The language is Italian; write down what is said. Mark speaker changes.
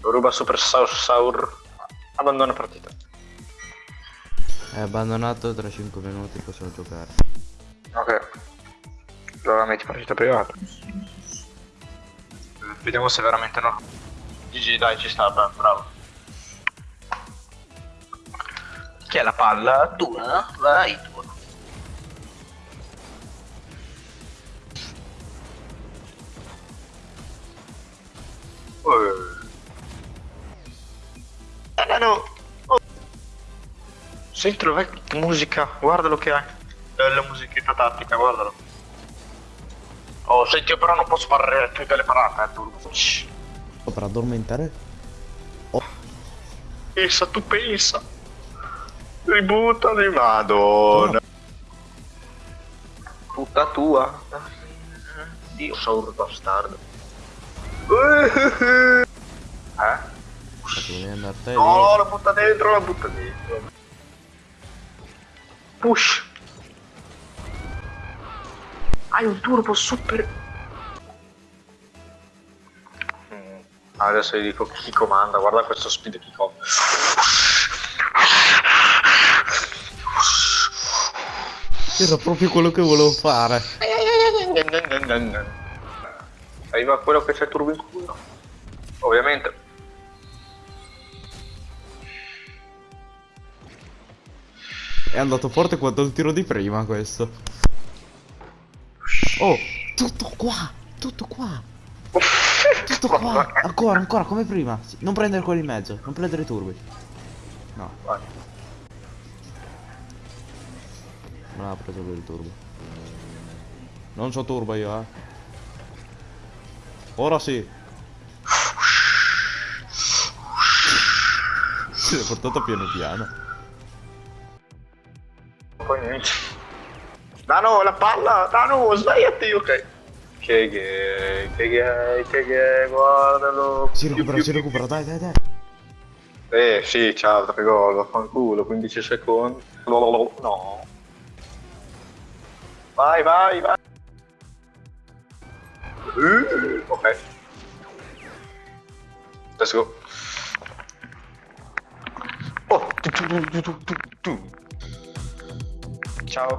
Speaker 1: Ruba Super Saur Saur. Abbandona partita.
Speaker 2: È abbandonato tra 5 minuti possiamo giocare.
Speaker 1: Ok. Allora metti partita privata. Vediamo se veramente no. GG dai ci sta, beh, bravo. Chi è la palla? Tu, eh? Vai tu. Eh, no. Oh. Senti la vecchia musica, guardalo che hai. Eh, la musichetta tattica, guardalo. Oh, senti, io però non posso fare tutte le parate, eh, turbo. Shh.
Speaker 2: Oh, per addormentare?
Speaker 1: Pensa, tu pensa. Ributtali, madonna. Tutta tua. Dio, saur bastardo. Eh?
Speaker 2: Tu devi andare te
Speaker 1: No, la butta dentro, la butta dentro. Push. Hai un turbo super... Mm, Adesso gli dico chi comanda, guarda questo speed chi comanda.
Speaker 2: Era proprio quello che volevo fare.
Speaker 1: Arriva quello che c'è il turbo in culo. Ovviamente.
Speaker 2: È andato forte quanto il tiro di prima questo. Oh, tutto qua, tutto qua, tutto qua. Ancora, ancora, come prima. Non prendere quelli in mezzo, non prendere i turbi. No, non ha preso lui il turbo. Non c'ho turbo io, eh. Ora sì. Si è portato piano piano.
Speaker 1: Poi niente. Dano, la palla! Dano, svegliati, ok. Che gay, che gay, che gay, guardalo.
Speaker 2: Si recupera, si recupera, dai, dai, dai.
Speaker 1: Eh, sì, ciao, tre gol, vaffanculo, 15 secondi. No. Vai, vai, vai. Uh, ok. Let's go. Oh, Ciao!